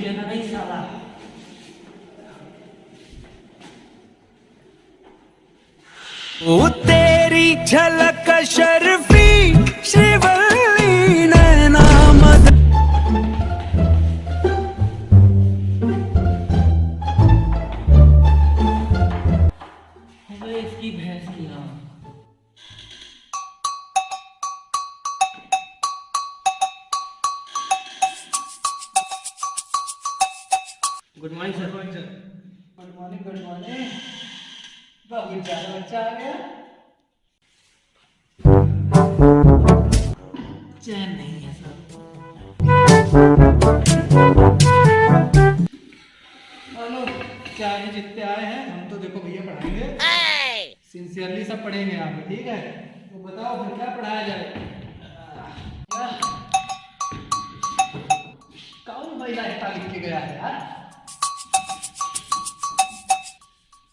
नहीं साला ओ तेरी झलक शर्फी श्रीवल्ली नैना मद इसकी भैंस की हाँ good morning sir good morning good morning बहुत ज़्यादा बच्चा आ गया। चैन नहीं है सर हेलो क्या है जितने आए हैं हम तो देखो भैया पढ़ाएँगे। सिंसियरली सब पढ़ेंगे यहाँ पे ठीक है? तो बताओ फिर क्या पढ़ाया जाए? कौन महिला हिस्सा लिख के गया है यार?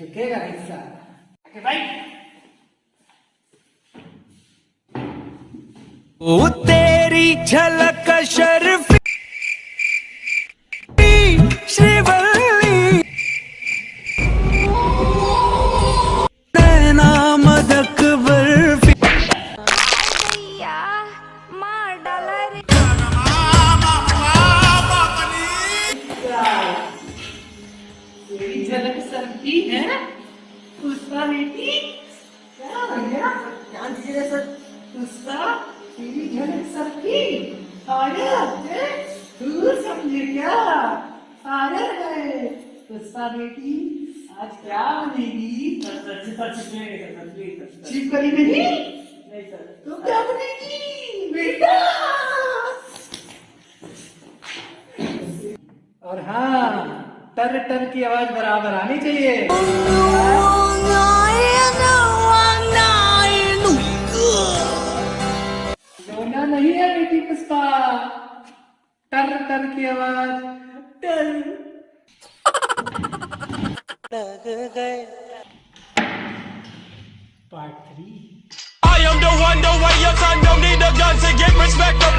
साला ओ तेरी झलक झलक है उसका बेटी क्या भैया ध्यान दीजिए सर उसका मेरी झलक सेल्फी आया तू समझे क्या? आया है उसका बेटी आज क्या बनेगी? चीप करी मेरी तो क्या बनेगी? बेटा! और हाँ। टर टर की आवाज़ बराबर आनी चाहिए रोना नहीं है बेटी पुष्पा टर टर की आवाज़ टर part three I am the one, the way your son don't need a gun to get respect